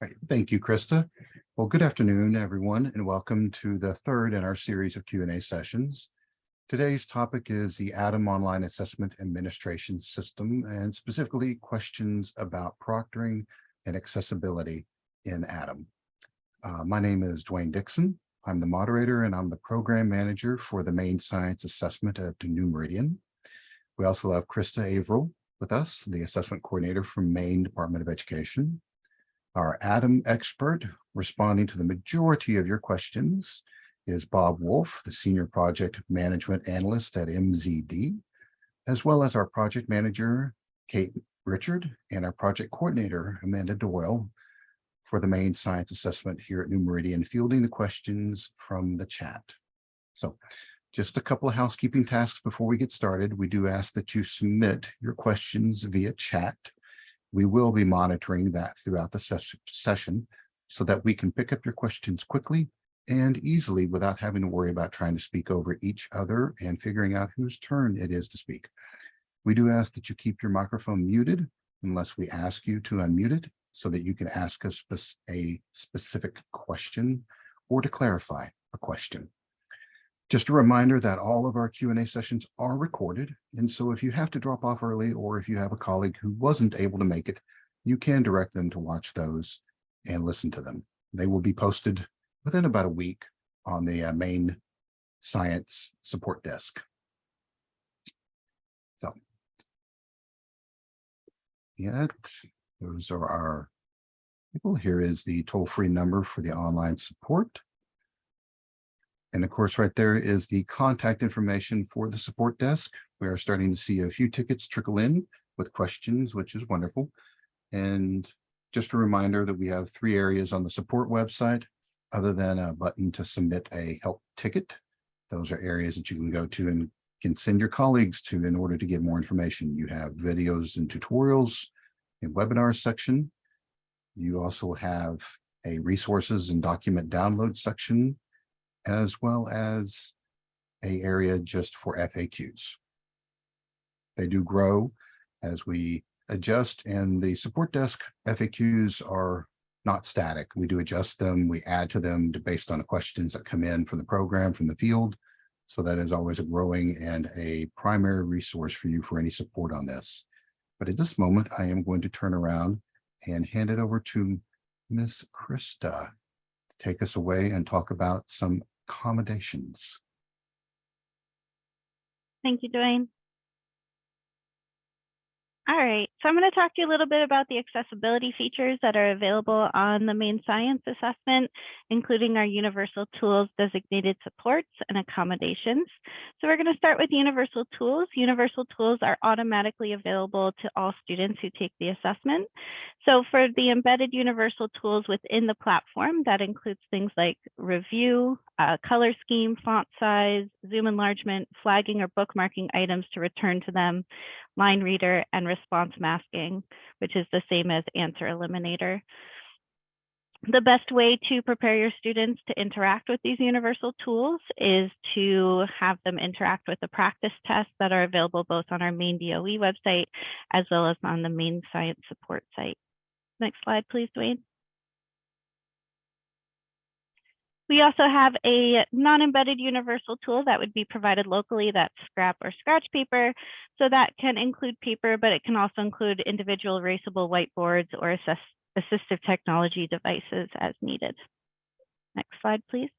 Right. Thank you, Krista. Well, good afternoon, everyone, and welcome to the third in our series of Q and A sessions. Today's topic is the Adam Online Assessment Administration System and specifically questions about proctoring and accessibility in Adam. Uh, my name is Dwayne Dixon. I'm the moderator and I'm the program manager for the Maine science assessment at New Meridian. We also have Krista Averill with us, the assessment coordinator from Maine Department of Education. Our Adam expert responding to the majority of your questions is Bob Wolf, the Senior Project Management Analyst at MZD, as well as our project manager, Kate Richard, and our project coordinator, Amanda Doyle, for the Maine science assessment here at New Meridian, fielding the questions from the chat. So just a couple of housekeeping tasks before we get started. We do ask that you submit your questions via chat. We will be monitoring that throughout the ses session so that we can pick up your questions quickly and easily without having to worry about trying to speak over each other and figuring out whose turn it is to speak. We do ask that you keep your microphone muted unless we ask you to unmute it so that you can ask us a specific question or to clarify a question. Just a reminder that all of our Q&A sessions are recorded. And so if you have to drop off early or if you have a colleague who wasn't able to make it, you can direct them to watch those and listen to them. They will be posted within about a week on the uh, Maine science support desk. So, yet those are our people. Here is the toll-free number for the online support. And of course, right there is the contact information for the support desk. We are starting to see a few tickets trickle in with questions, which is wonderful. And just a reminder that we have three areas on the support website, other than a button to submit a help ticket. Those are areas that you can go to and can send your colleagues to in order to get more information. You have videos and tutorials in webinar section. You also have a resources and document download section, as well as a area just for FAQs. They do grow as we adjust and the support desk FAQs are not static. We do adjust them, we add to them to, based on the questions that come in from the program, from the field. So that is always a growing and a primary resource for you for any support on this. But at this moment, I am going to turn around and hand it over to Miss Krista to take us away and talk about some accommodations. Thank you, Dwayne. All right, so I'm going to talk to you a little bit about the accessibility features that are available on the Maine science assessment, including our universal tools, designated supports, and accommodations. So we're going to start with universal tools. Universal tools are automatically available to all students who take the assessment. So for the embedded universal tools within the platform, that includes things like review, uh, color scheme, font size, zoom enlargement, flagging or bookmarking items to return to them, line reader, and response masking, which is the same as answer eliminator. The best way to prepare your students to interact with these universal tools is to have them interact with the practice tests that are available both on our Maine DOE website as well as on the Maine science support site. Next slide, please, Dwayne. We also have a non-embedded universal tool that would be provided locally that's scrap or scratch paper. So that can include paper, but it can also include individual erasable whiteboards or assist assistive technology devices as needed. Next slide, please.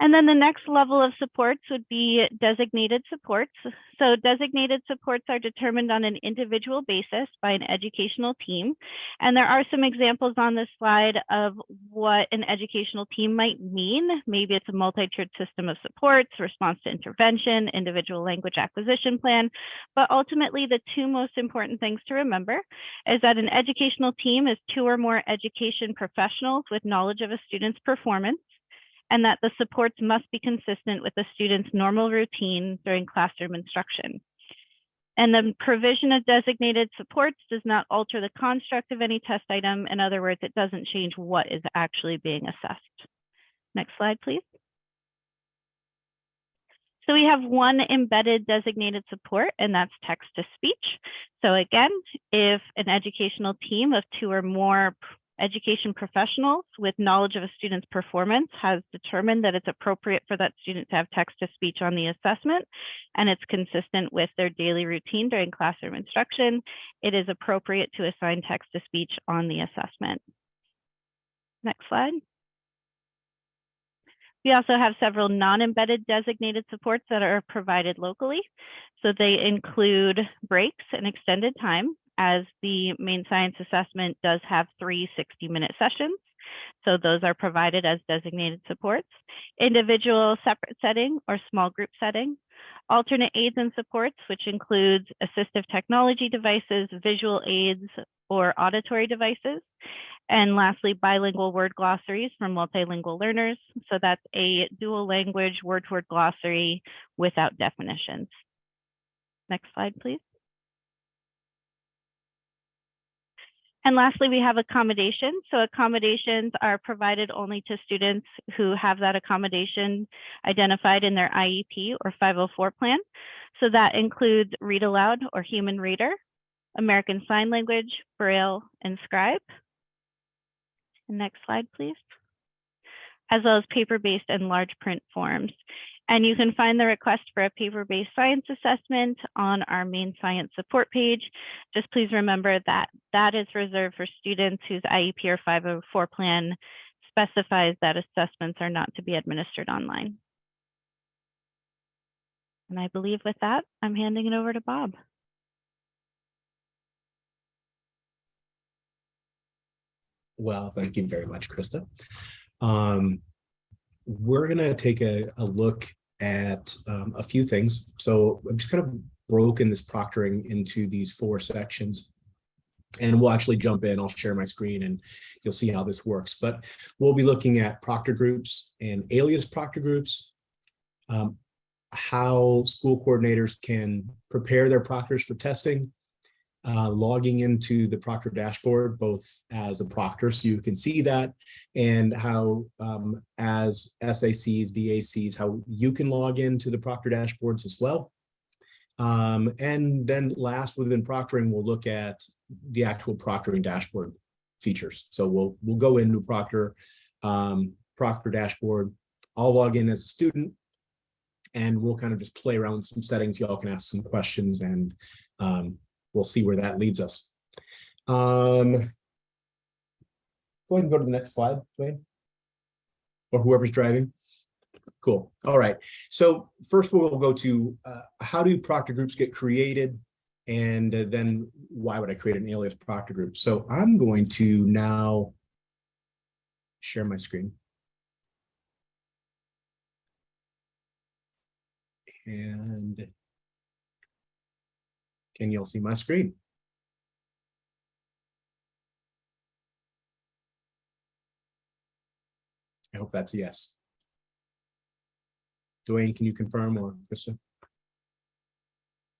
And then the next level of supports would be designated supports. So designated supports are determined on an individual basis by an educational team. And there are some examples on this slide of what an educational team might mean. Maybe it's a multi-tiered system of supports, response to intervention, individual language acquisition plan. But ultimately, the two most important things to remember is that an educational team is two or more education professionals with knowledge of a student's performance and that the supports must be consistent with the student's normal routine during classroom instruction. And the provision of designated supports does not alter the construct of any test item. In other words, it doesn't change what is actually being assessed. Next slide, please. So we have one embedded designated support, and that's text to speech. So again, if an educational team of two or more education professionals with knowledge of a student's performance has determined that it's appropriate for that student to have text to speech on the assessment, and it's consistent with their daily routine during classroom instruction, it is appropriate to assign text to speech on the assessment. Next slide. We also have several non-embedded designated supports that are provided locally. So they include breaks and extended time as the Maine science assessment does have three 60-minute sessions. So those are provided as designated supports, individual separate setting or small group setting, alternate aids and supports, which includes assistive technology devices, visual aids, or auditory devices. And lastly, bilingual word glossaries for multilingual learners. So that's a dual language word-to-word glossary without definitions. Next slide, please. And lastly, we have accommodations. So accommodations are provided only to students who have that accommodation identified in their IEP or 504 plan. So that includes read aloud or human reader, American Sign Language, Braille, and Scribe. Next slide, please. As well as paper-based and large print forms. And you can find the request for a paper-based science assessment on our Maine science support page. Just please remember that that is reserved for students whose IEP or 504 plan specifies that assessments are not to be administered online. And I believe with that, I'm handing it over to Bob. Well, thank you very much, Krista. Um, we're gonna take a, a look at um, a few things. So I've just kind of broken this proctoring into these four sections. And we'll actually jump in, I'll share my screen and you'll see how this works. But we'll be looking at proctor groups and alias proctor groups, um, how school coordinators can prepare their proctors for testing, uh, logging into the Proctor dashboard, both as a proctor, so you can see that, and how um, as SACs, VACs, how you can log into the Proctor dashboards as well. Um, and then last within proctoring, we'll look at the actual proctoring dashboard features. So we'll we'll go into Proctor, um, Proctor dashboard. I'll log in as a student, and we'll kind of just play around with some settings. Y'all can ask some questions and um, we'll see where that leads us. Um, go ahead and go to the next slide, Dwayne. Or whoever's driving. Cool. All right. So first we'll go to uh, how do proctor groups get created? And uh, then why would I create an alias proctor group? So I'm going to now share my screen. And can you'll see my screen? I hope that's a yes. Dwayne, can you confirm or Krista?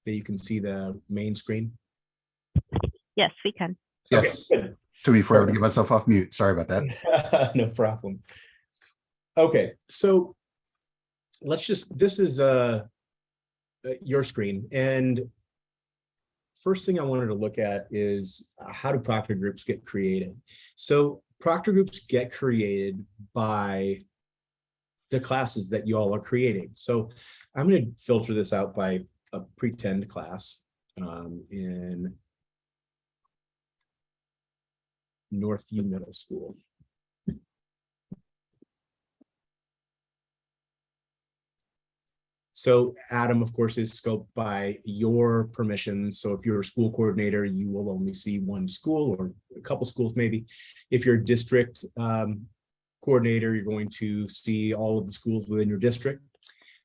That you can see the main screen? Yes, we can. Okay, Yes, good. took me forever to get myself off mute. Sorry about that. No problem. Okay, so let's just, this is uh uh, your screen and first thing I wanted to look at is uh, how do proctor groups get created? So proctor groups get created by the classes that you all are creating. So I'm going to filter this out by a pretend class um, in Northview Middle School. So Adam, of course, is scoped by your permissions. So if you're a school coordinator, you will only see one school or a couple schools maybe. If you're a district um, coordinator, you're going to see all of the schools within your district.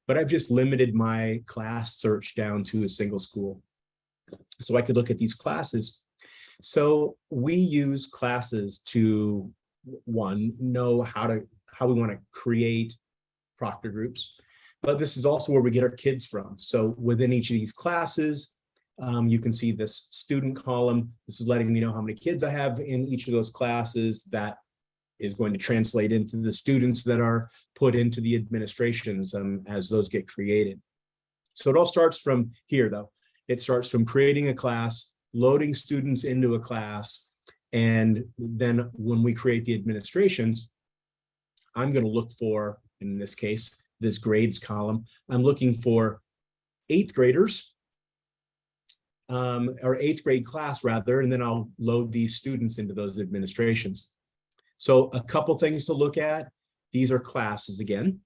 But I've just limited my class search down to a single school. So I could look at these classes. So we use classes to, one, know how to how we want to create proctor groups. But this is also where we get our kids from. So within each of these classes, um, you can see this student column. This is letting me know how many kids I have in each of those classes. That is going to translate into the students that are put into the administrations um, as those get created. So it all starts from here, though. It starts from creating a class, loading students into a class, and then when we create the administrations, I'm going to look for, in this case, this grades column, I'm looking for eighth graders um, or eighth grade class rather, and then I'll load these students into those administrations. So a couple things to look at. These are classes again,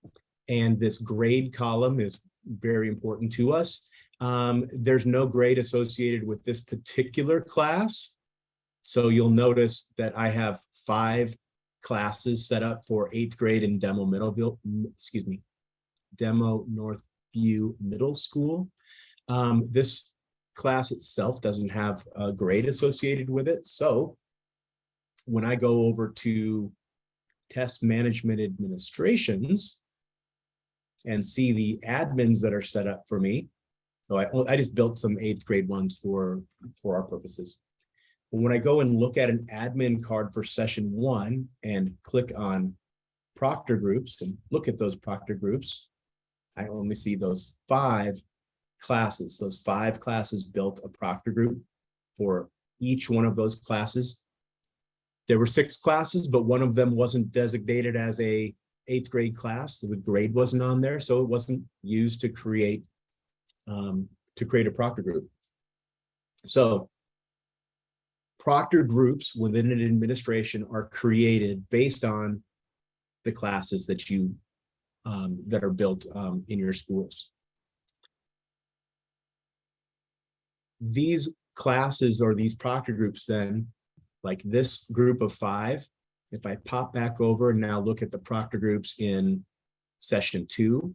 and this grade column is very important to us. Um, there's no grade associated with this particular class. So you'll notice that I have five classes set up for eighth grade in Demo Middleville, excuse me, Demo Northview Middle School. Um, this class itself doesn't have a grade associated with it. So when I go over to test management administrations and see the admins that are set up for me. So I, I just built some eighth grade ones for, for our purposes. But when I go and look at an admin card for session one and click on proctor groups and look at those proctor groups, I only see those five classes. Those five classes built a proctor group for each one of those classes. There were six classes, but one of them wasn't designated as a eighth grade class. The grade wasn't on there, so it wasn't used to create um, to create a proctor group. So proctor groups within an administration are created based on the classes that you um, that are built um, in your schools. These classes or these proctor groups then, like this group of five, if I pop back over and now look at the proctor groups in session two,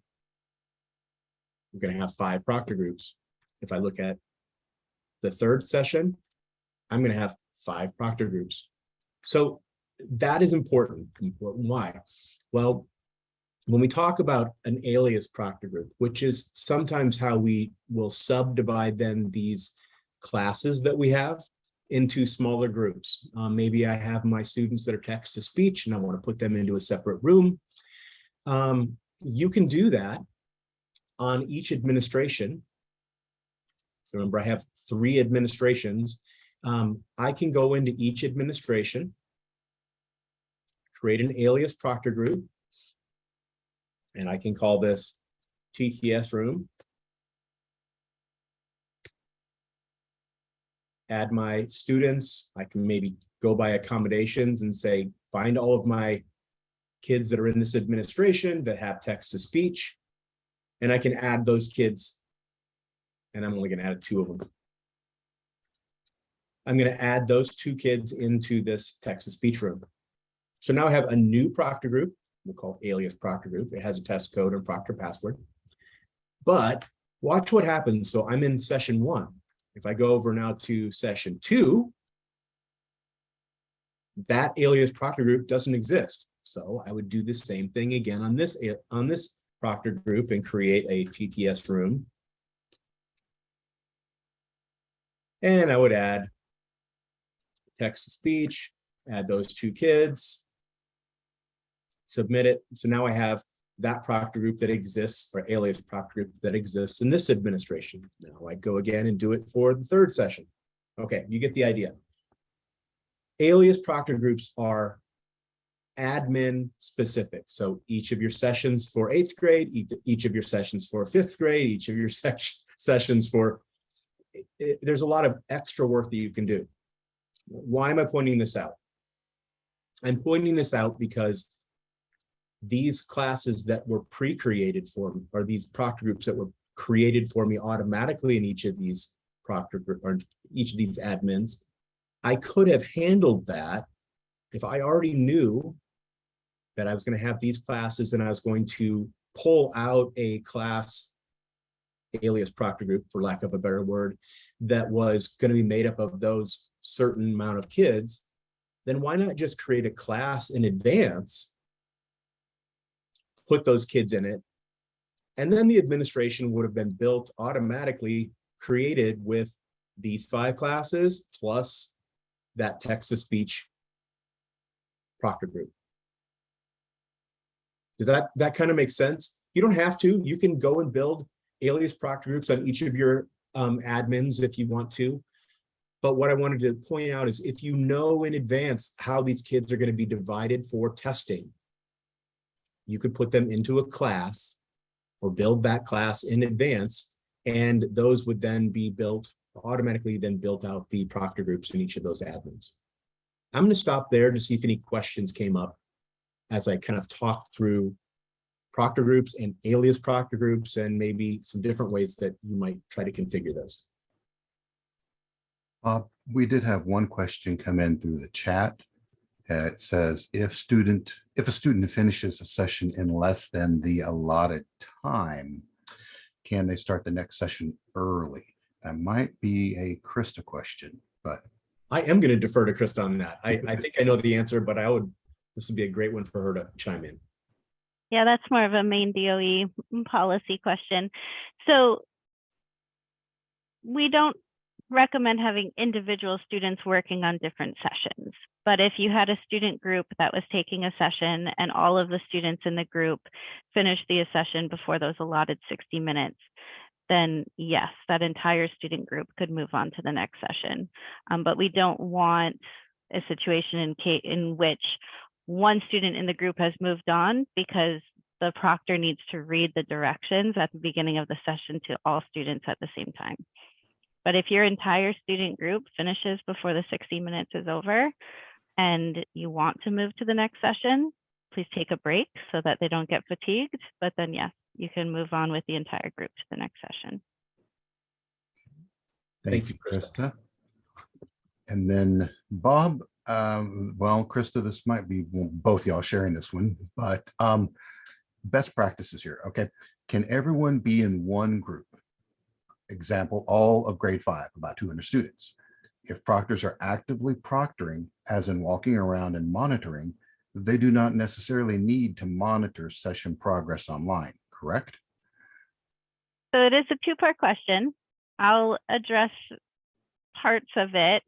we're going to have five proctor groups. If I look at the third session, I'm going to have five proctor groups. So that is important. Important why? Well, when we talk about an alias proctor group, which is sometimes how we will subdivide then these classes that we have into smaller groups. Um, maybe I have my students that are text to speech and I want to put them into a separate room. Um, you can do that on each administration. So remember, I have three administrations. Um, I can go into each administration, create an alias proctor group, and I can call this TTS room. Add my students. I can maybe go by accommodations and say, find all of my kids that are in this administration that have text to speech. And I can add those kids. And I'm only going to add two of them. I'm going to add those two kids into this text to speech room. So now I have a new proctor group we'll call alias proctor group. It has a test code and proctor password. But watch what happens. So I'm in session one. If I go over now to session two, that alias proctor group doesn't exist. So I would do the same thing again on this on this proctor group and create a TTS room. And I would add text to speech, add those two kids, submit it. So now I have that proctor group that exists or alias proctor group that exists in this administration. Now I go again and do it for the third session. Okay, you get the idea. Alias proctor groups are admin specific. So each of your sessions for eighth grade, each of your sessions for fifth grade, each of your sessions for, it, there's a lot of extra work that you can do. Why am I pointing this out? I'm pointing this out because these classes that were pre-created for me, or these proctor groups that were created for me automatically in each of these proctor group or each of these admins, I could have handled that if I already knew that I was going to have these classes and I was going to pull out a class alias proctor group, for lack of a better word, that was going to be made up of those certain amount of kids, then why not just create a class in advance put those kids in it. And then the administration would have been built automatically created with these five classes plus that text to speech proctor group. Does that, that kind of make sense? You don't have to, you can go and build alias proctor groups on each of your um, admins if you want to. But what I wanted to point out is if you know in advance how these kids are going to be divided for testing, you could put them into a class or build that class in advance, and those would then be built automatically then built out the proctor groups in each of those admins. I'm going to stop there to see if any questions came up as I kind of talked through proctor groups and alias proctor groups and maybe some different ways that you might try to configure those. Uh, we did have one question come in through the chat. Uh, It says if student, if a student finishes a session in less than the allotted time, can they start the next session early? That might be a Krista question, but I am going to defer to Krista on that. I, I think I know the answer, but I would, this would be a great one for her to chime in. Yeah, that's more of a Maine DOE policy question. So we don't recommend having individual students working on different sessions. But if you had a student group that was taking a session and all of the students in the group finished the session before those allotted 60 minutes, then yes, that entire student group could move on to the next session. Um, but we don't want a situation in, in which one student in the group has moved on because the proctor needs to read the directions at the beginning of the session to all students at the same time. But if your entire student group finishes before the 60 minutes is over and you want to move to the next session, please take a break so that they don't get fatigued. But then yes, you can move on with the entire group to the next session. thank Thanks, you, Krista. Krista. And then Bob, um, well, Krista, this might be both y'all sharing this one, but um, best practices here, okay? Can everyone be in one group? Example, all of grade five, about 200 students. If proctors are actively proctoring, as in walking around and monitoring, they do not necessarily need to monitor session progress online, correct? So it is a two-part question. I'll address parts of it.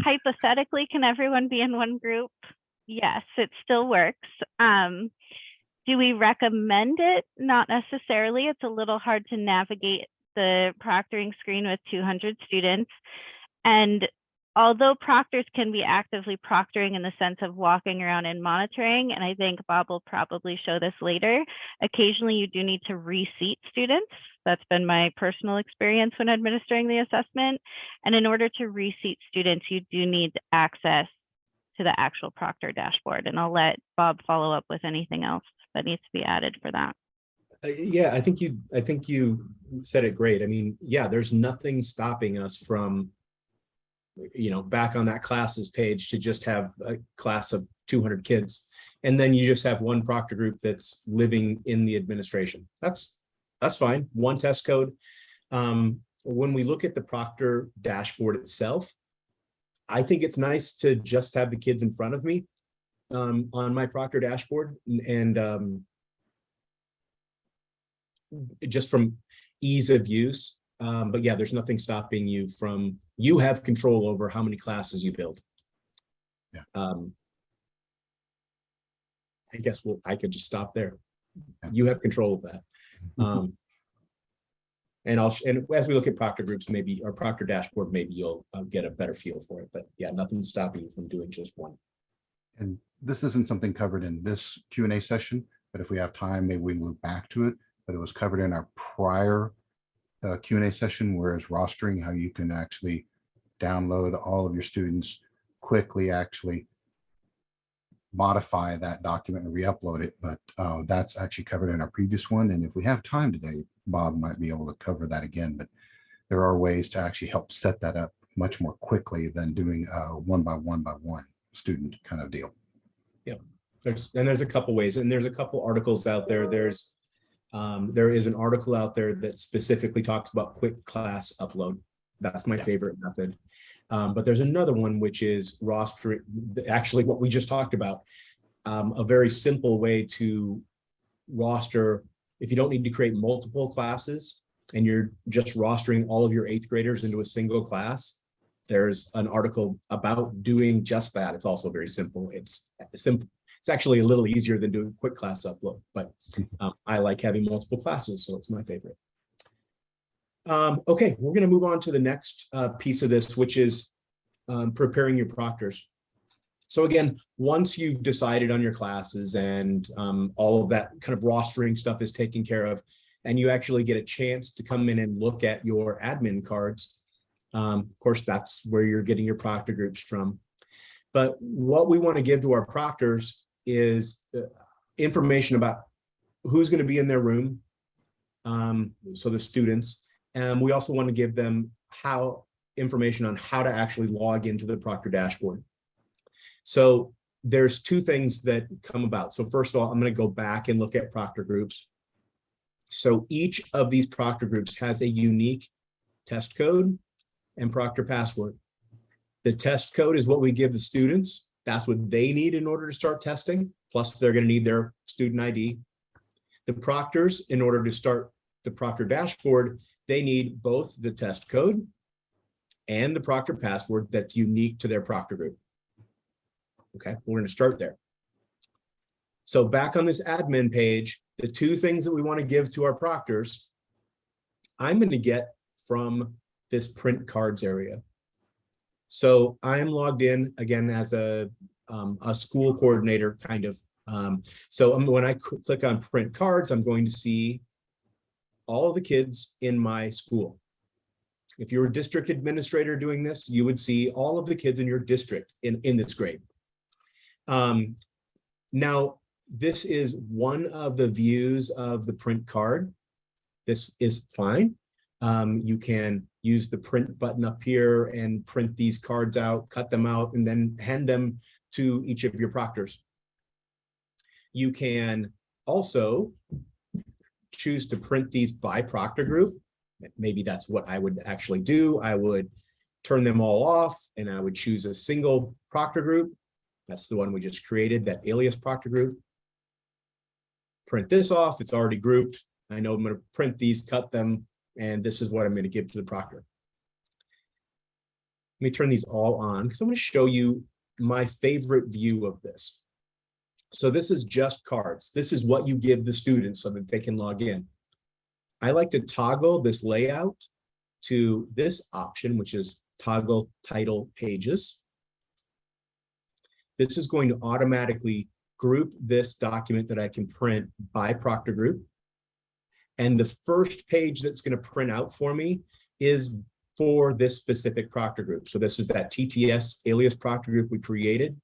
Hypothetically, can everyone be in one group? Yes, it still works. Um, do we recommend it? Not necessarily. It's a little hard to navigate the proctoring screen with 200 students. And although proctors can be actively proctoring in the sense of walking around and monitoring, and I think Bob will probably show this later, occasionally you do need to reseat students. That's been my personal experience when administering the assessment. And in order to reseat students, you do need access to the actual proctor dashboard. And I'll let Bob follow up with anything else that needs to be added for that. Uh, Yeah, I think you, I think you said it great. I mean, yeah, there's nothing stopping us from, you know, back on that classes page to just have a class of two hundred kids. And then you just have one proctor group that's living in the administration. That's, that's fine. One test code. Um, when we look at the proctor dashboard itself, I think it's nice to just have the kids in front of me um, on my proctor dashboard and- and um, just from ease of use. Um, but yeah, there's nothing stopping you from, you have control over how many classes you build. Yeah. Um, I guess we'll, I could just stop there. Yeah. You have control of that. Um, and I'll, and as we look at proctor groups, maybe, or proctor dashboard, maybe you'll uh, get a better feel for it. But yeah, nothing's stopping you from doing just one. And this isn't something covered in this Q and A session, but if we have time, maybe we move back to it. But it was covered in our prior uh, Q and A session, whereas rostering, how you can actually download all of your students quickly, actually modify that document and re-upload it. But uh, that's actually covered in our previous one. And if we have time today, Bob might be able to cover that again. But there are ways to actually help set that up much more quickly than doing uh, one by one by one student kind of deal. Yeah, there's, and there's a couple ways, and there's a couple articles out there. There's, um, there is an article out there that specifically talks about quick class upload. That's my Yeah. favorite method. Um, but there's another one which is roster, actually what we just talked about. Um, a very simple way to roster, if you don't need to create multiple classes and you're just rostering all of your eighth graders into a single class, there's an article about doing just that. It's also very simple. It's simple. It's actually a little easier than doing quick class upload, but um, I like having multiple classes, so it's my favorite. Um, okay, we're gonna move on to the next uh, piece of this, which is um, preparing your proctors. So again, once you've decided on your classes and um, all of that kind of rostering stuff is taken care of, and you actually get a chance to come in and look at your admin cards, um, of course, that's where you're getting your proctor groups from. But what we want to give to our proctors is uh, information about who's going to be in their room, um, so the students, and we also want to give them how information on how to actually log into the Proctor dashboard. So there's two things that come about. So first of all, I'm going to go back and look at Proctor groups. So each of these Proctor groups has a unique test code and Proctor password. The test code is what we give the students. That's what they need in order to start testing. Plus they're going to need their student ID. The proctors, in order to start the Proctor dashboard, they need both the test code and the Proctor password that's unique to their Proctor group. Okay, we're going to start there. So back on this admin page, the two things that we want to give to our proctors, I'm going to get from this print cards area. So I am logged in again as a, um, a school coordinator kind of. Um, so when I click on print cards, I'm going to see all of the kids in my school. If you're a district administrator doing this, you would see all of the kids in your district in, in this grade. Um, now, this is one of the views of the print card. This is fine. Um, you can use the print button up here and print these cards out, cut them out, and then hand them to each of your proctors. You can also choose to print these by proctor group. Maybe that's what I would actually do. I would turn them all off and I would choose a single proctor group. That's the one we just created, that alias proctor group. Print this off, it's already grouped. I know I'm gonna print these, cut them, and this is what I'm gonna give to the proctor. Let me turn these all on because I'm gonna show you my favorite view of this. So this is just cards. This is what you give the students so that they can log in. I like to toggle this layout to this option, which is toggle title pages. This is going to automatically group this document that I can print by proctor group. And the first page that's going to print out for me is for this specific proctor group. So this is that TTS alias proctor group we created.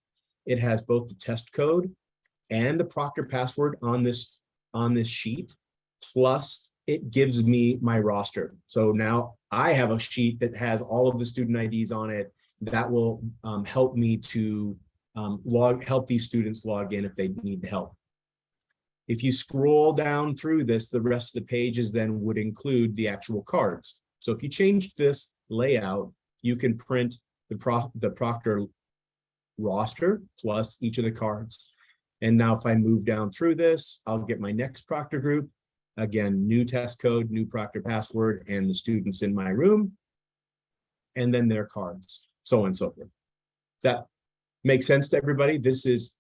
It has both the test code and the proctor password on this on this sheet. Plus it gives me my roster. So now I have a sheet that has all of the student IDs on it that will um, help me to um, log, help these students log in if they need help. If you scroll down through this, the rest of the pages then would include the actual cards. So if you change this layout, you can print the, pro the proctor roster plus each of the cards. And now if I move down through this, I'll get my next proctor group. Again, new test code, new proctor password, and the students in my room. And then their cards, so on and so forth. That makes sense to everybody. This is,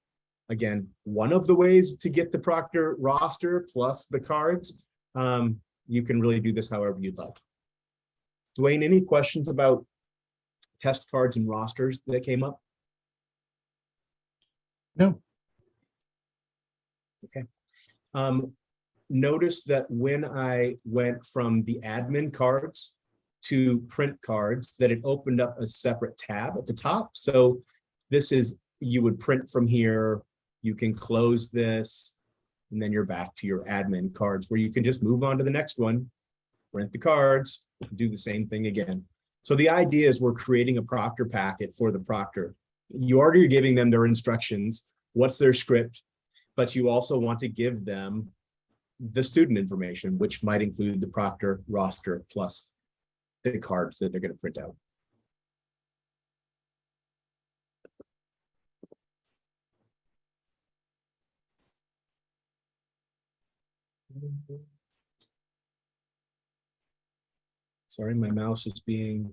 again, one of the ways to get the proctor roster plus the cards. Um, you can really do this however you'd like. Dwayne, any questions about test cards and rosters that came up? No, Um, notice that when I went from the admin cards to print cards, that it opened up a separate tab at the top. So this is, you would print from here, you can close this, and then you're back to your admin cards where you can just move on to the next one, print the cards, do the same thing again. So the idea is we're creating a proctor packet for the proctor. You already are giving them their instructions, what's their script, but you also want to give them the student information, which might include the proctor roster plus the cards that they're going to print out. Sorry, my mouse is being.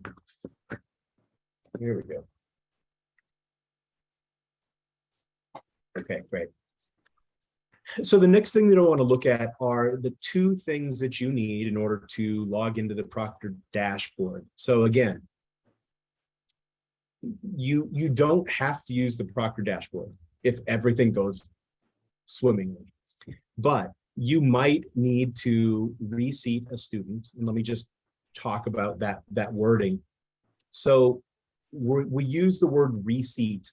Here we go. Okay, great. So the next thing that I want to look at are the two things that you need in order to log into the Proctor dashboard. So again, you, you don't have to use the Proctor dashboard if everything goes swimmingly. But you might need to reseat a student. And let me just talk about that, that wording. So we use the word reseat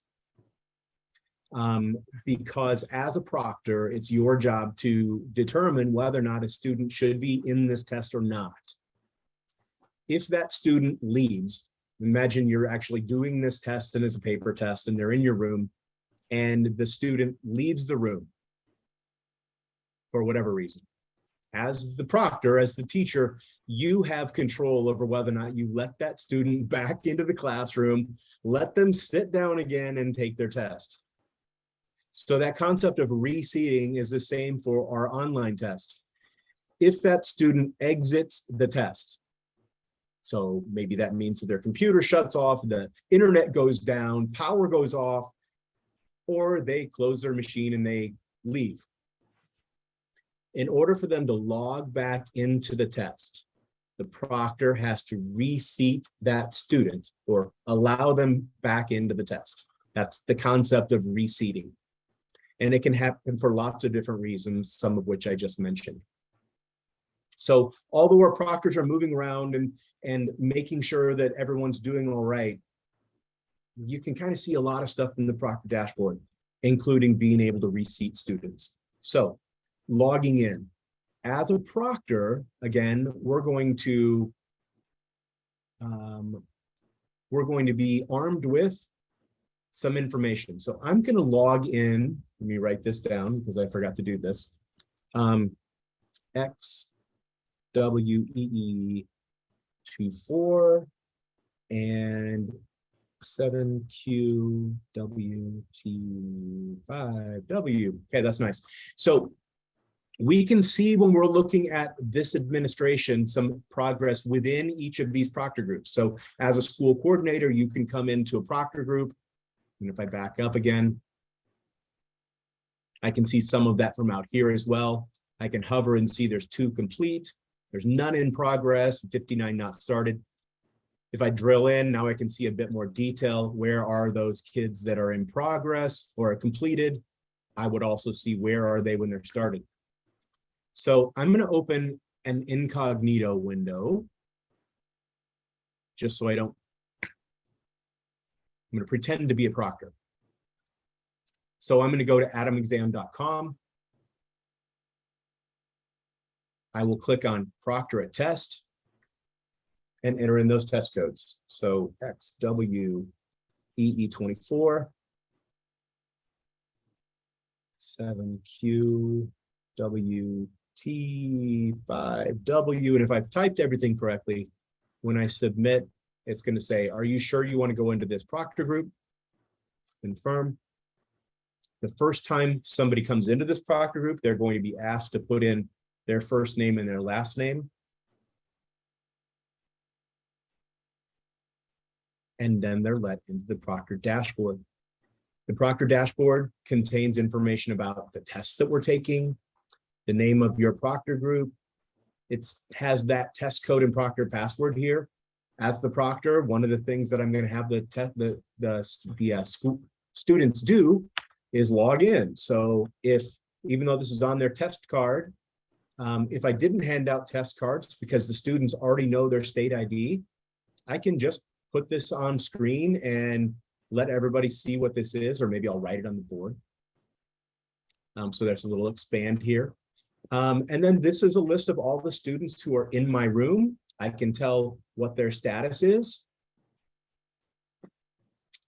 um, because as a proctor, it's your job to determine whether or not a student should be in this test or not. If that student leaves, imagine you're actually doing this test and it's a paper test and they're in your room and the student leaves the room for whatever reason. As the proctor, as the teacher, you have control over whether or not you let that student back into the classroom, let them sit down again and take their test. So that concept of reseating is the same for our online test. If that student exits the test, so maybe that means that their computer shuts off, the internet goes down, power goes off, or they close their machine and they leave. In order for them to log back into the test, the proctor has to reseat that student or allow them back into the test. That's the concept of reseating. And it can happen for lots of different reasons, some of which I just mentioned. So although our proctors are moving around and, and making sure that everyone's doing all right, you can kind of see a lot of stuff in the proctor dashboard, including being able to reseat students. So logging in. As a proctor, again, we're going to um, we're going to be armed with some information. So I'm going to log in. Let me write this down because I forgot to do this. Um, X W E E two four and seven Q W T five W. Okay, that's nice. So we can see when we're looking at this administration, some progress within each of these proctor groups. So as a school coordinator, you can come into a proctor group. And if I back up again, I can see some of that from out here as well. I can hover and see there's two complete. There's none in progress, 59 not started. If I drill in, now I can see a bit more detail. Where are those kids that are in progress or completed? I would also see where are they when they're started. So I'm going to open an incognito window. Just so I don't. I'm going to pretend to be a proctor. So I'm going to go to adamexam.com. I will click on proctor at test and enter in those test codes. So XWEE24, 7QW T5W. And if I've typed everything correctly, when I submit, it's going to say, are you sure you want to go into this proctor group? Confirm. The first time somebody comes into this proctor group, they're going to be asked to put in their first name and their last name. And then they're let into the proctor dashboard. The proctor dashboard contains information about the tests that we're taking, the name of your proctor group. It has that test code and proctor password here. As the proctor, one of the things that I'm going to have the the the, the uh, students do is log in. So if even though this is on their test card, um, if I didn't hand out test cards because the students already know their state ID, I can just put this on screen and let everybody see what this is, or maybe I'll write it on the board. Um, so there's a little expand here. Um, and then this is a list of all the students who are in my room. I can tell what their status is.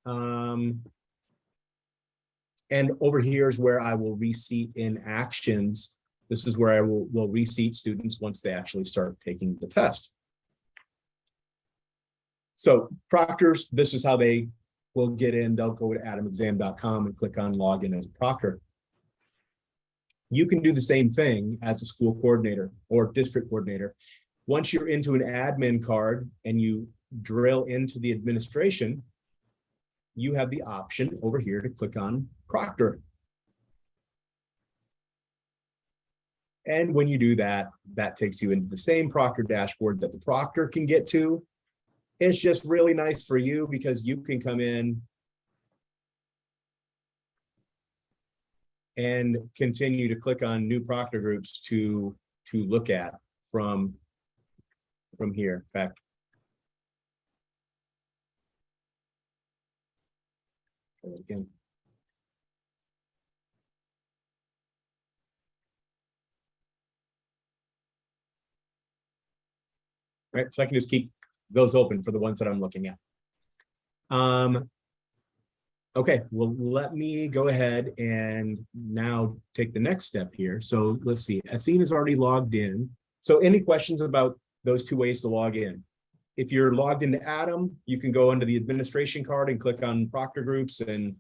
Um, and over here is where I will reseat in actions. This is where I will, will reseat students once they actually start taking the test. So proctors, this is how they will get in. They'll go to adamexam.com and click on login as a proctor you can do the same thing as a school coordinator or district coordinator. Once you're into an admin card and you drill into the administration, you have the option over here to click on Proctor. And when you do that, that takes you into the same Proctor dashboard that the Proctor can get to. It's just really nice for you because you can come in and continue to click on new Proctor groups to, to look at from, from here back. Again. Right, so I can just keep those open for the ones that I'm looking at. Um, Okay, well, let me go ahead and now take the next step here. So let's see, Athena's already logged in. So any questions about those two ways to log in? If you're logged into Adam, you can go under the administration card and click on Proctor Groups and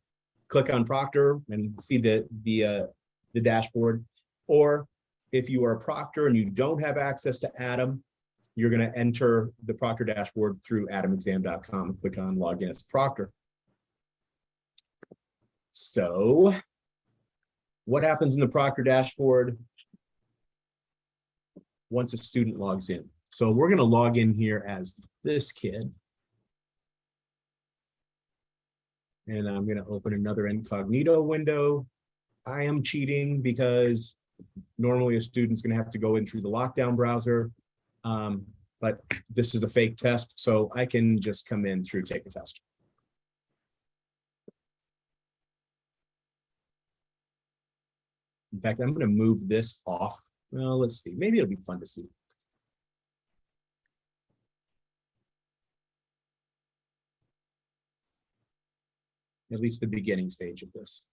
click on Proctor and see the, the, uh, the dashboard. Or if you are a Proctor and you don't have access to Adam, you're gonna enter the Proctor dashboard through adamexam.com and click on Login as Proctor. So what happens in the Proctor dashboard? Once a student logs in. So we're going to log in here as this kid. And I'm going to open another incognito window. I am cheating because normally a student's going to have to go in through the lockdown browser. Um, but this is a fake test, so I can just come in through take a test. In fact, I'm gonna move this off. Well, let's see, maybe it'll be fun to see. At least the beginning stage of this.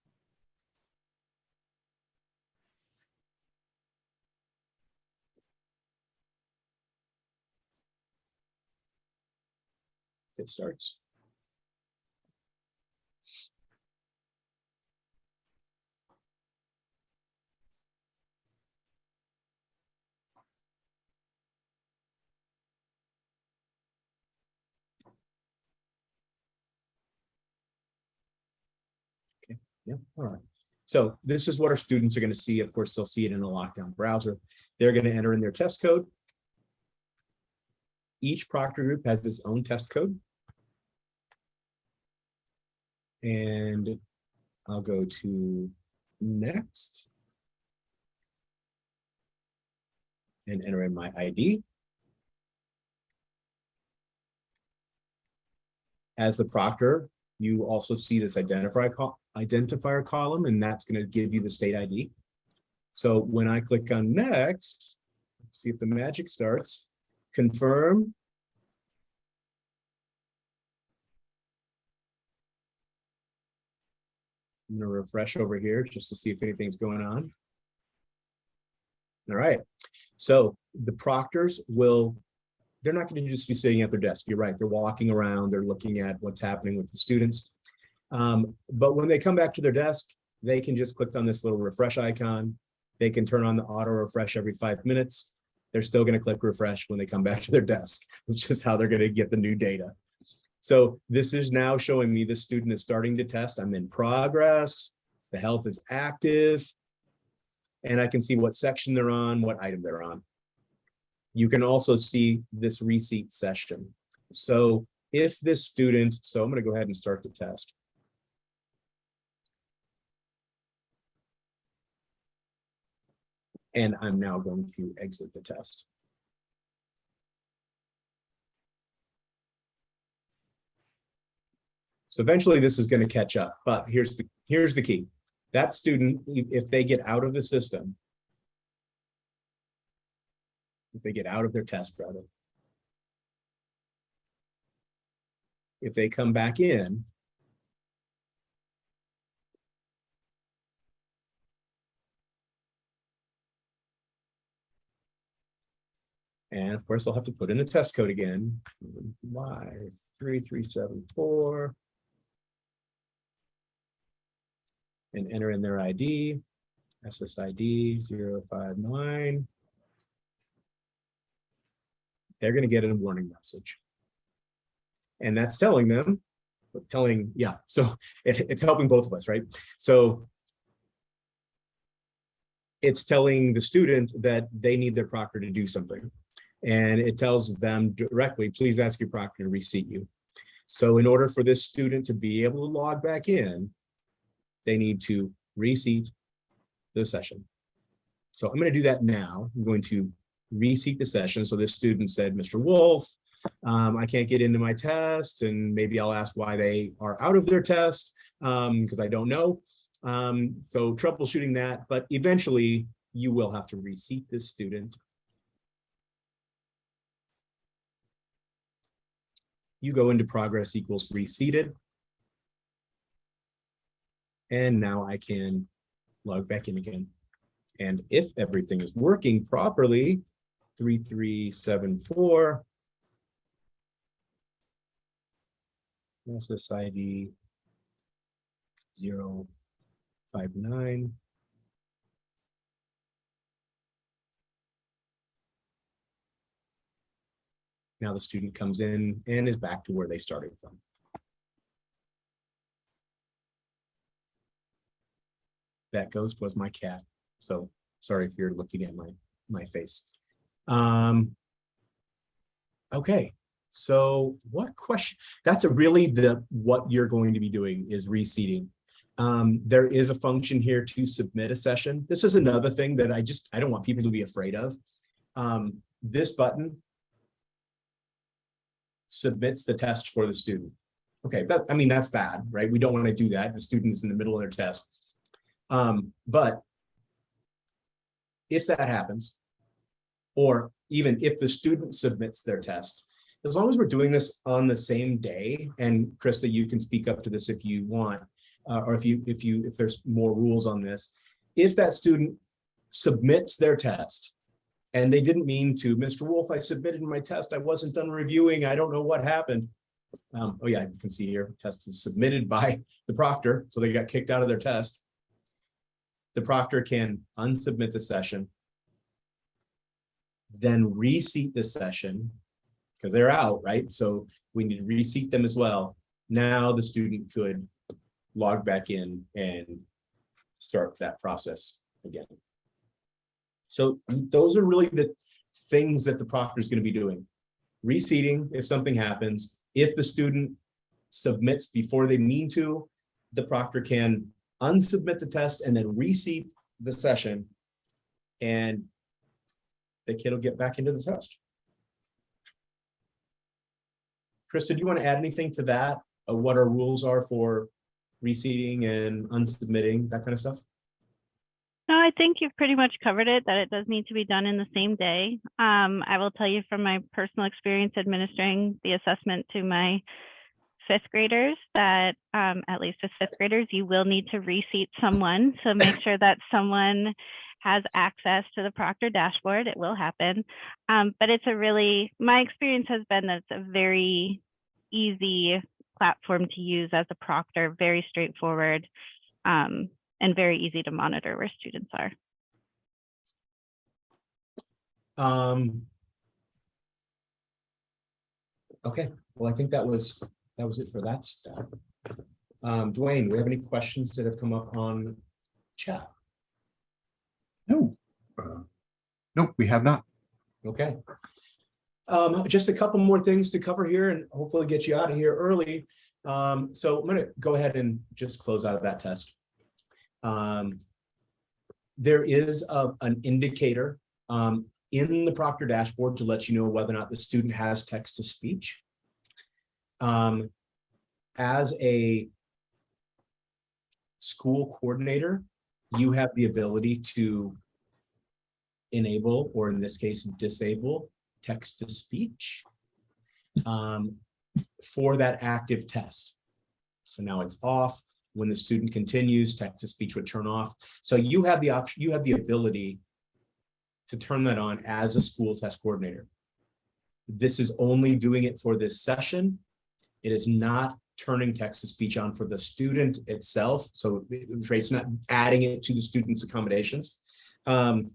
It starts. Yeah, all right. So this is what our students are going to see. Of course, they'll see it in a lockdown browser. They're going to enter in their test code. Each Proctor group has its own test code. And I'll go to next. And enter in my ID. As the proctor, you also see this identifier col- identifier column, and that's going to give you the state ID. So when I click on next, see if the magic starts, confirm. I'm going to refresh over here just to see if anything's going on. All right, so the proctors will they're not going to just be sitting at their desk. You're right. They're walking around. They're looking at what's happening with the students. Um, but when they come back to their desk, they can just click on this little refresh icon. They can turn on the auto refresh every five minutes. They're still going to click refresh when they come back to their desk. It's just how they're going to get the new data. So this is now showing me the student is starting to test. I'm in progress. The health is active. And I can see what section they're on, what item they're on you can also see this reseat session. So if this student, so I'm going to go ahead and start the test. And I'm now going to exit the test. So eventually this is going to catch up, but here's the here's the key. That student, if they get out of the system, if they get out of their test rather. If they come back in. And of course, they'll have to put in the test code again. Y three, three, seven, four. And enter in their ID, SSID 059 they're going to get a warning message. And that's telling them, telling, yeah, so it, it's helping both of us, right? So it's telling the student that they need their proctor to do something. And it tells them directly, please ask your proctor to reseat you. So in order for this student to be able to log back in, they need to reseat the session. So I'm going to do that now. I'm going to reseat the session. So this student said, Mr. Wolf, um, I can't get into my test and maybe I'll ask why they are out of their test because I don't know. Um, so troubleshooting that, but eventually you will have to reseat this student. you go into progress equals reseated. And now I can log back in again. And if everything is working properly, 3374, process ID 059. Now the student comes in and is back to where they started from. That ghost was my cat. So sorry if you're looking at my, my face. Um, okay, so what question, that's really the, what you're going to be doing is reseating. Um, there is a function here to submit a session. This is another thing that I just, I don't want people to be afraid of. Um, this button submits the test for the student. Okay, that, I mean, that's bad, right? We don't want to do that. The student is in the middle of their test. Um, but if that happens, or even if the student submits their test, as long as we're doing this on the same day, and Krista, you can speak up to this if you want, uh, or if you if you if there's more rules on this, if that student submits their test and they didn't mean to, Mr. Wolf, I submitted my test, I wasn't done reviewing, I don't know what happened. Um, oh yeah, you can see here, test is submitted by the proctor, so they got kicked out of their test. The proctor can unsubmit the session, then reseat the session because they're out, right? So we need to reseat them as well. Now the student could log back in and start that process again. So those are really the things that the proctor is going to be doing. Reseating if something happens. If the student submits before they mean to, the proctor can unsubmit the test and then reseat the session and the kid will get back into the test. Krista, do you want to add anything to that? What our rules are for reseating and unsubmitting, that kind of stuff? No, I think you've pretty much covered it, that it does need to be done in the same day. Um, I will tell you from my personal experience administering the assessment to my fifth graders that um, at least with fifth graders, you will need to reseat someone. So make sure that someone has access to the Proctor dashboard. It will happen. Um, but it's a really, my experience has been that it's a very easy platform to use as a proctor, very straightforward um, and very easy to monitor where students are. Um, okay, well, I think that was, that was it for that step. Um, Dwayne, do we have any questions that have come up on chat? No. Uh, Nope, we have not. Okay. Um, just a couple more things to cover here and hopefully get you out of here early. Um, so I'm gonna go ahead and just close out of that test. Um, there is a, an indicator um, in the Proctor dashboard to let you know whether or not the student has text to speech. Um, as a school coordinator, you have the ability to enable, or in this case, disable text to speech um, for that active test. So now it's off. When the student continues, text to speech would turn off. So you have the option, you have the ability to turn that on as a school test coordinator. This is only doing it for this session. It is not turning text to speech on for the student itself. So it's not adding it to the student's accommodations. Um,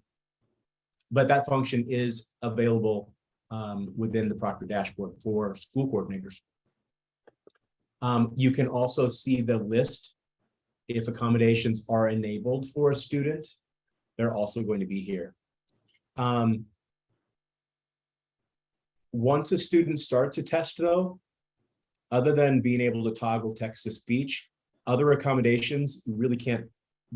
but that function is available um, within the Proctor dashboard for school coordinators. Um, you can also see the list if accommodations are enabled for a student. they're also going to be here. Um, once a student starts a test though, other than being able to toggle text to speech, other accommodations you really can't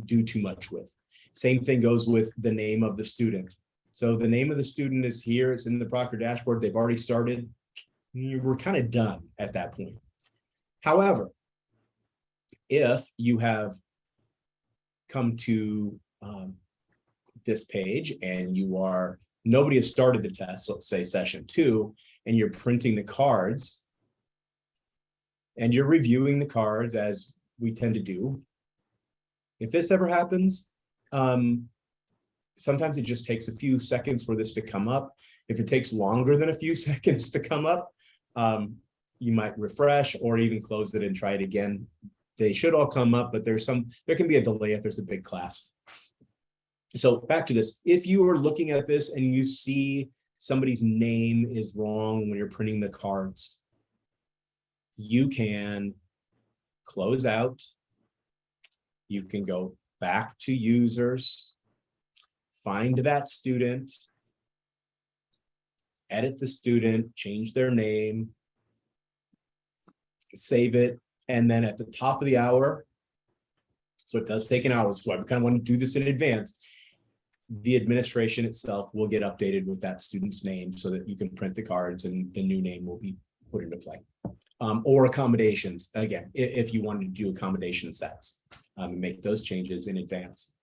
do too much with. Same thing goes with the name of the student. So the name of the student is here, it's in the Proctor dashboard, they've already started. We're kind of done at that point. However, if you have come to um, this page and you are, nobody has started the test, let's say session two, and you're printing the cards and you're reviewing the cards as we tend to do. If this ever happens, um, sometimes it just takes a few seconds for this to come up. If it takes longer than a few seconds to come up, um, you might refresh or even close it and try it again. They should all come up, but there's some, there can be a delay if there's a big class. So back to this, if you are looking at this and you see somebody's name is wrong when you're printing the cards, you can close out. You can go back to users, find that student, edit the student, change their name, save it, and then at the top of the hour, so it does take an hour, so I kind of want to do this in advance. The administration itself will get updated with that student's name so that you can print the cards and the new name will be put into play. Um, or accommodations, again, i- if you wanted to do accommodation sets, um, make those changes in advance.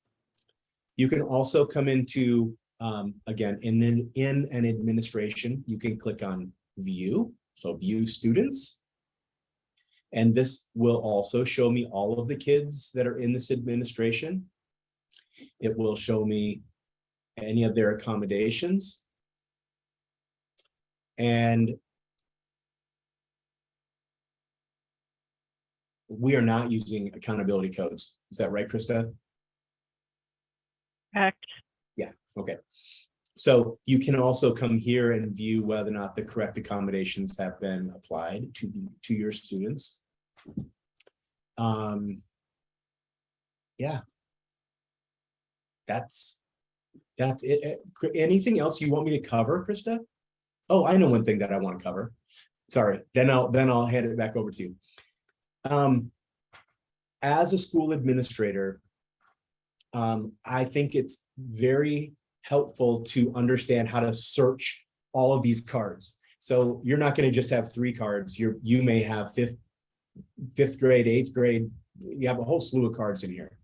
You can also come into, um, again, in, an- in an administration, you can click on view, so view students. And this will also show me all of the kids that are in this administration. It will show me any of their accommodations. And we are not using accountability codes. Is that right, Krista? Correct. Yeah, okay. So you can also come here and view whether or not the correct accommodations have been applied to the, to your students. Um. Yeah. That's, that's it. it. Anything else you want me to cover, Krista? Oh, I know one thing that I want to cover. Sorry, then I'll, then I'll hand it back over to you. Um, as a school administrator, um, I think it's very helpful to understand how to search all of these cards. So you're not going to just have three cards. You're, you may have fifth, fifth grade, eighth grade. You have a whole slew of cards in here.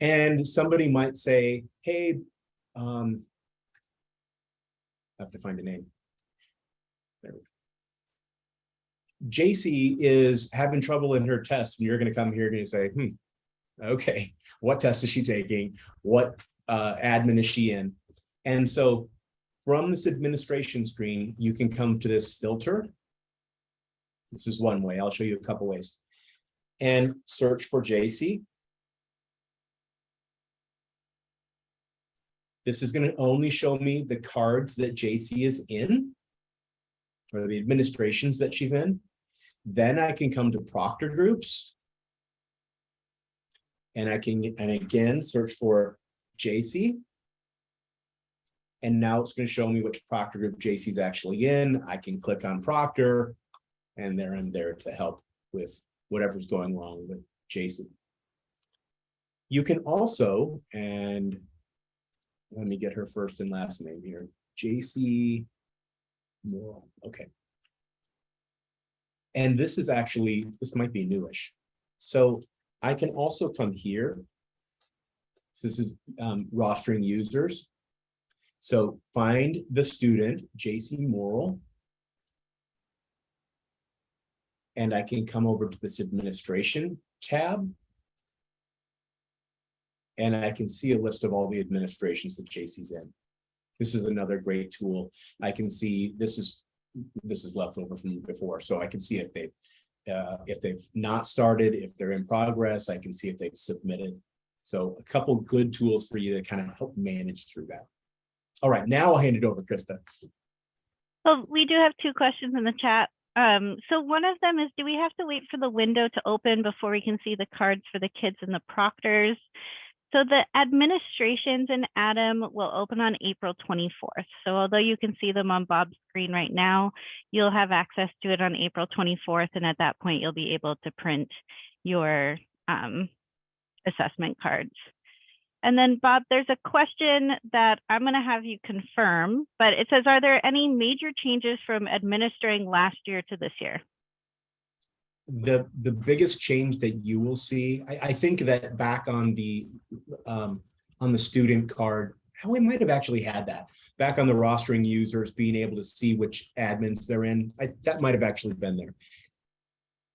And somebody might say, hey, um, I have to find a name. There we go. JC is having trouble in her test and you're going to come here and say, hmm, okay, what test is she taking? What uh, admin is she in? And so from this administration screen, you can come to this filter. This is one way. I'll show you a couple ways. And search for JC. This is going to only show me the cards that JC is in or the administrations that she's in. Then I can come to Proctor groups. And I can, and again, search for JC. And now it's going to show me which Proctor group JC is actually in. I can click on Proctor. And there I'm there to help with whatever's going wrong with JC. You can also, and let me get her first and last name here, JC Moral, okay. And this is actually, this might be newish. So I can also come here. This is um, rostering users. So find the student, JC Morrell. And I can come over to this administration tab. And I can see a list of all the administrations that JC's in. This is another great tool. I can see, this is, this is left over from before, so I can see if they uh, if they've not started, if they're in progress, I can see if they've submitted. So a couple good tools for you to kind of help manage through that. All right, now I'll hand it over, Krista. Well, we do have two questions in the chat. Um, so one of them is, do we have to wait for the window to open before we can see the cards for the kids and the proctors? So the administrations in Adam will open on April 24th. So although you can see them on Bob's screen right now, you'll have access to it on April 24th. And at that point, you'll be able to print your um, assessment cards. And then Bob, there's a question that I'm going to have you confirm, but it says, are there any major changes from administering last year to this year? The, the biggest change that you will see, I, I think that back on the, um, on the student card, how we might have actually had that. Back on the rostering users, being able to see which admins they're in, I, that might have actually been there.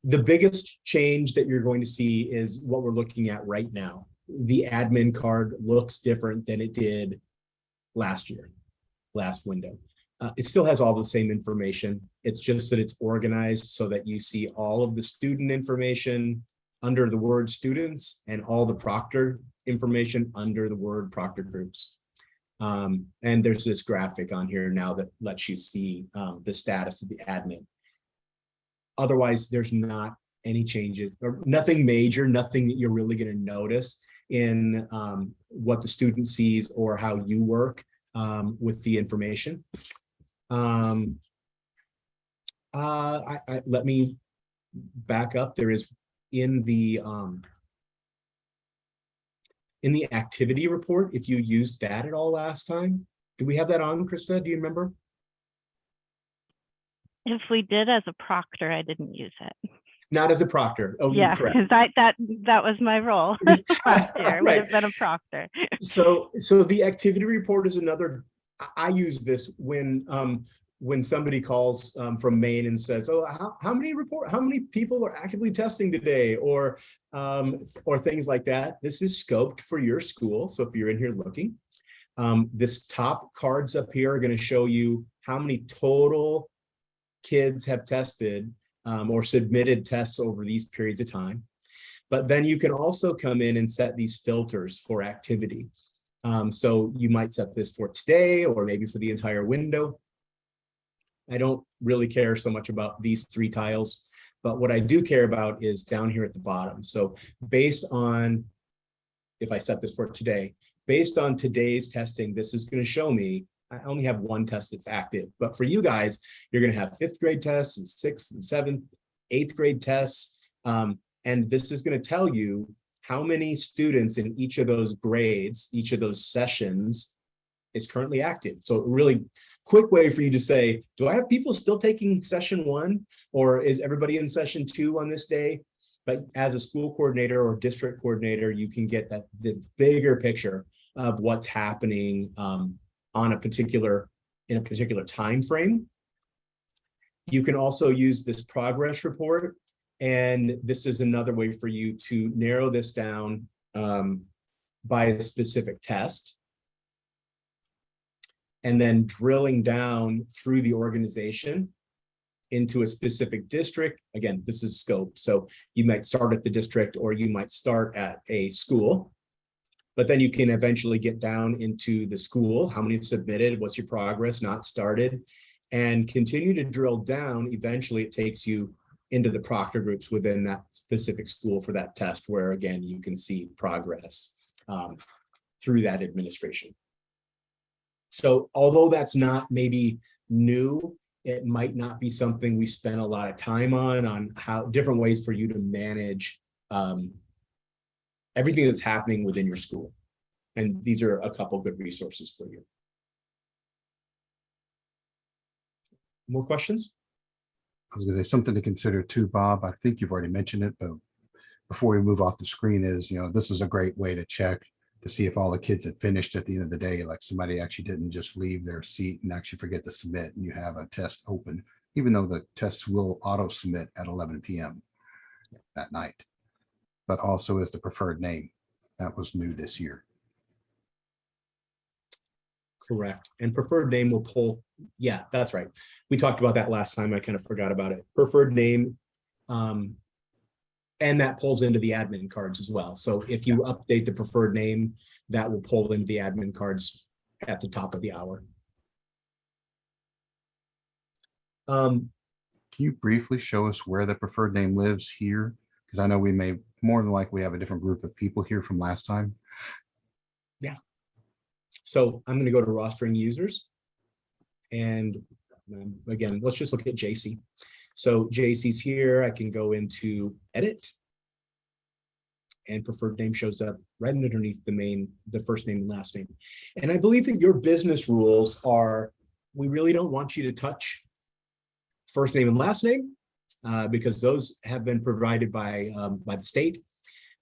The biggest change that you're going to see is what we're looking at right now. The admin card looks different than it did last year, last window. Uh, it still has all the same information. It's just that it's organized so that you see all of the student information under the word students and all the proctor information under the word proctor groups. Um, and there's this graphic on here now that lets you see um, the status of the admin. Otherwise, there's not any changes or nothing major, nothing that you're really going to notice in um, what the student sees or how you work um, with the information. Um, uh, I, I, let me back up. There is in the um, in the activity report, if you used that at all last time, do we have that on, Krista? Do you remember? If we did as a proctor, I didn't use it. Not as a proctor. Oh, Yeah, correct. because that, that, that was my role last year. Would Right. have been a proctor. So, so the activity report is another, I, I use this when, um, when somebody calls, um, from Maine and says, oh, how, how many report, how many people are actively testing today? Or, um, or things like that. This is scoped for your school. So if you're in here looking, um, this top cards up here are gonna show you how many total kids have tested, um, or submitted tests over these periods of time. But then you can also come in and set these filters for activity. Um, so you might set this for today or maybe for the entire window. I don't really care so much about these three tiles, but what I do care about is down here at the bottom. So based on, if I set this for today, based on today's testing, this is going to show me I only have one test that's active, but for you guys, you're going to have fifth grade tests and sixth and seventh, eighth grade tests. Um, and this is going to tell you how many students in each of those grades, each of those sessions is currently active. So really quick way for you to say, do I have people still taking session one or is everybody in session two on this day? But as a school coordinator or district coordinator, you can get that this bigger picture of what's happening um, on a particular, in a particular time frame. You can also use this progress report and this is another way for you to narrow this down um, by a specific test. And then drilling down through the organization into a specific district. Again, this is scope. So you might start at the district or you might start at a school. But then you can eventually get down into the school, how many have submitted, what's your progress, not started, and continue to drill down. Eventually, it takes you into the proctor groups within that specific school for that test, where again, you can see progress um, through that administration. So although that's not maybe new, it might not be something we spend a lot of time on, on how different ways for you to manage um, everything that's happening within your school. And these are a couple good resources for you. More questions? I was gonna say something to consider too, Bob. I think you've already mentioned it, but before we move off the screen is, you know, this is a great way to check to see if all the kids had finished at the end of the day, like somebody actually didn't just leave their seat and actually forget to submit and you have a test open, even though the tests will auto submit at eleven PM that night. But also is the preferred name. That was new this year. Correct. And preferred name will pull, yeah, that's right. We talked about that last time. I kind of forgot about it. Preferred name. Um, and that pulls into the admin cards as well. So if you update the preferred name, that will pull into the admin cards at the top of the hour. Um, Can you briefly show us where the preferred name lives here? Because I know we may, more than likely, have a different group of people here from last time. Yeah. So I'm going to go to rostering users. And um, again, let's just look at JC. So JC's here. I can go into edit. And preferred name shows up right underneath the main, the first name and last name. And I believe that your business rules are, we really don't want you to touch first name and last name uh, because those have been provided by, um, by the state.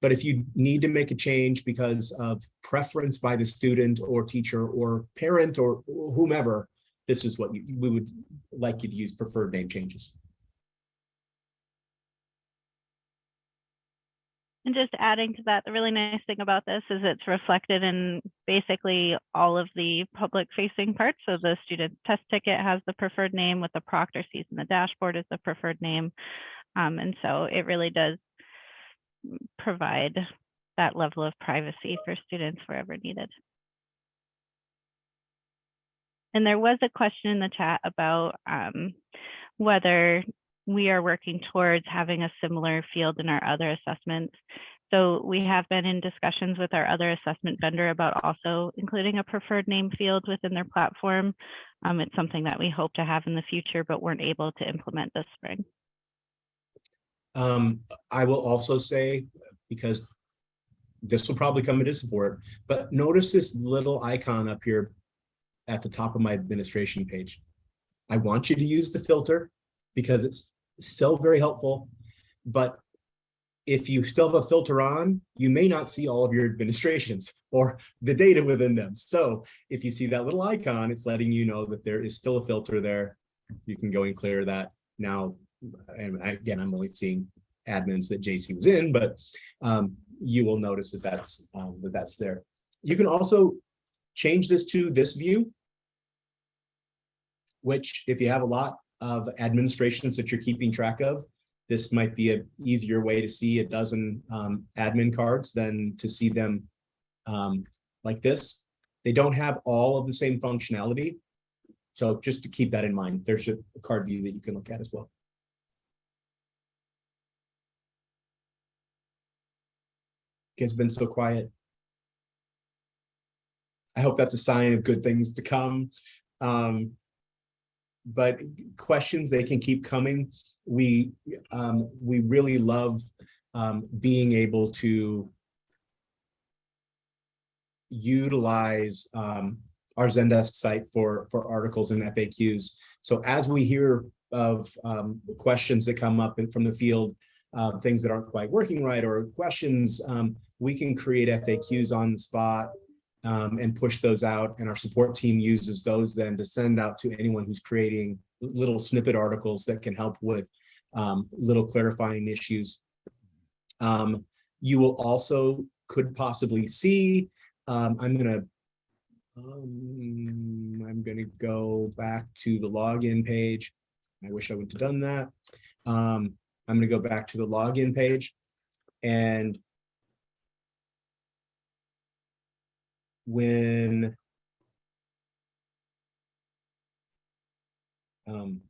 But if you need to make a change because of preference by the student or teacher or parent or whomever, this is what you, we would like you to use preferred name changes. And just adding to that, the really nice thing about this is it's reflected in basically all of the public facing parts. So the student test ticket has the preferred name with the proctor sees in the dashboard is the preferred name. Um, and so it really does provide that level of privacy for students wherever needed. And there was a question in the chat about um, whether we are working towards having a similar field in our other assessments. So we have been in discussions with our other assessment vendor about also including a preferred name field within their platform. Um, it's something that we hope to have in the future, but weren't able to implement this spring. Um, I will also say, because this will probably come into support, but notice this little icon up here at the top of my administration page. I want you to use the filter because it's still very helpful, but if you still have a filter on, you may not see all of your administrations or the data within them. So if you see that little icon, it's letting you know that there is still a filter there. You can go and clear that. Now, and again, I'm only seeing admins that JC was in, but um, you will notice that that's um, that that's there. You can also change this to this view, which if you have a lot of administrations that you're keeping track of, this might be an easier way to see a dozen um, admin cards than to see them um, like this. They don't have all of the same functionality. So just to keep that in mind, there's a card view that you can look at as well. has been so quiet. I hope that's a sign of good things to come. Um, but questions, they can keep coming. We um, we really love um, being able to utilize um, our Zendesk site for for articles and FAQs. So as we hear of um, questions that come up from the field, uh, things that aren't quite working right or questions, um, we can create FAQs on the spot um, and push those out. And our support team uses those then to send out to anyone who's creating little snippet articles that can help with um, little clarifying issues. Um, you will also could possibly see, um, I'm gonna, um, I'm gonna go back to the login page. I wish I would have done that. Um, I'm gonna go back to the login page and when um,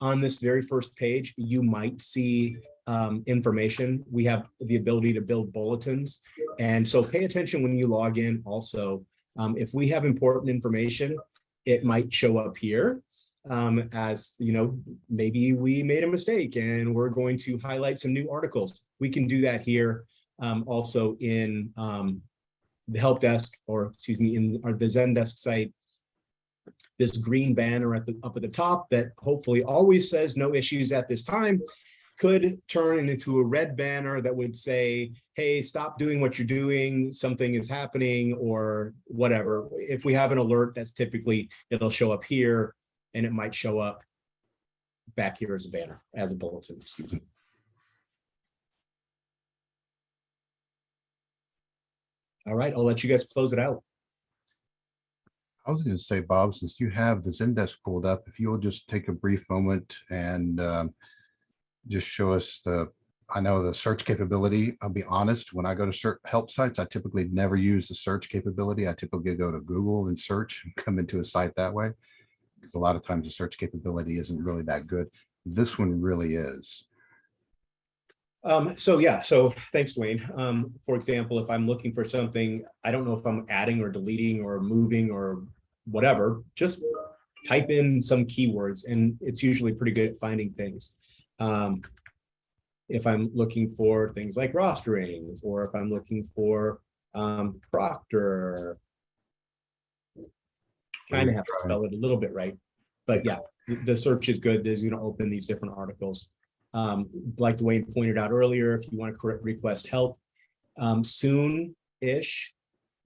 on this very first page, you might see um, information. We have the ability to build bulletins. And so pay attention when you log in also. Um, if we have important information, it might show up here um, as, you know, maybe we made a mistake and we're going to highlight some new articles. We can do that here um, also in um, the help desk or excuse me, in our, the Zendesk site. This green banner at the up at the top that hopefully always says no issues at this time could turn into a red banner that would say, hey, stop doing what you're doing, something is happening or whatever. If we have an alert, that's typically, it'll show up here and it might show up back here as a banner, as a bulletin, excuse me. All right, I'll let you guys close it out. I was going to say, Bob, since you have the Zendesk pulled up, if you'll just take a brief moment and um, just show us the, I know the search capability. I'll be honest, when I go to search help sites, I typically never use the search capability. I typically go to Google and search and come into a site that way. Because a lot of times the search capability isn't really that good. This one really is. Um, so yeah, so thanks, Dwayne. Um, for example, if I'm looking for something, I don't know if I'm adding or deleting or moving or whatever, just type in some keywords and it's usually pretty good at finding things. Um, if I'm looking for things like rostering, or if I'm looking for um, Proctor. Kind of have to spell it a little bit right, but yeah, the- search is good. There's gonna open these different articles. Um, like Dwayne pointed out earlier, if you want to request help, um, soon-ish,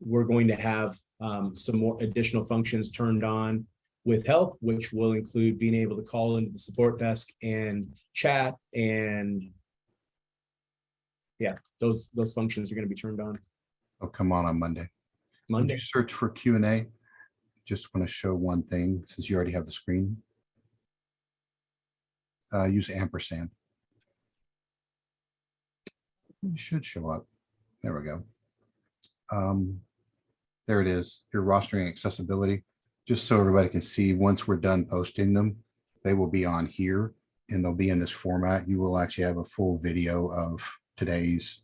we're going to have um, some more additional functions turned on with help, which will include being able to call into the support desk and chat and yeah, those, those functions are going to be turned on They'll come on on Monday. Monday. search for Q and A, just want to show one thing, since you already have the screen. Uh, use ampersand. It should show up. There we go. Um, there it is, your rostering accessibility. Just so everybody can see, once we're done posting them, they will be on here and they'll be in this format. You will actually have a full video of today's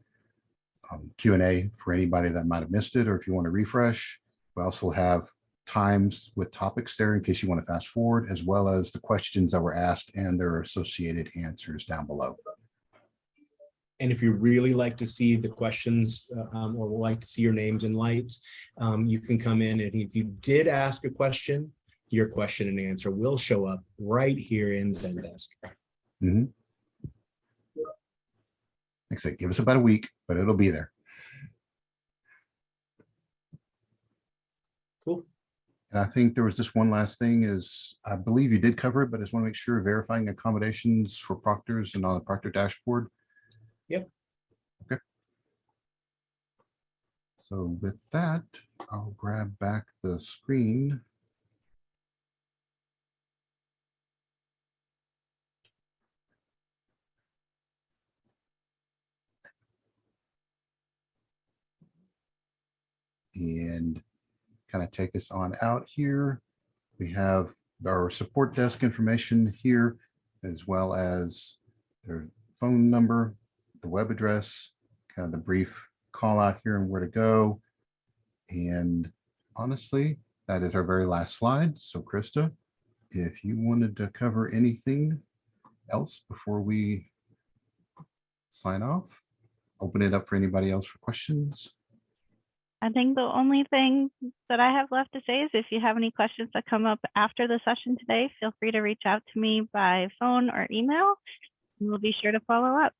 um, Q and A for anybody that might have missed it, or if you want to refresh. We also have times with topics there in case you want to fast forward, as well as the questions that were asked and their associated answers down below. And if you really like to see the questions uh, um, or would like to see your names and lights, um, you can come in and if you did ask a question, your question and answer will show up right here in Zendesk. Mm -hmm. Like I said, give us about a week, but it'll be there. And I think there was just one last thing is, I believe you did cover it, but I just want to make sure verifying accommodations for proctors and on the proctor dashboard. Yep. Okay. So with that, I'll grab back the screen. and kind of take us on out here. We have our support desk information here, as well as their phone number, the web address, kind of the brief call out here and where to go. And honestly, that is our very last slide. So Krista, if you wanted to cover anything else before we sign off, open it up for anybody else for questions. I think the only thing that I have left to say is if you have any questions that come up after the session today, feel free to reach out to me by phone or email. and We'll be sure to follow up.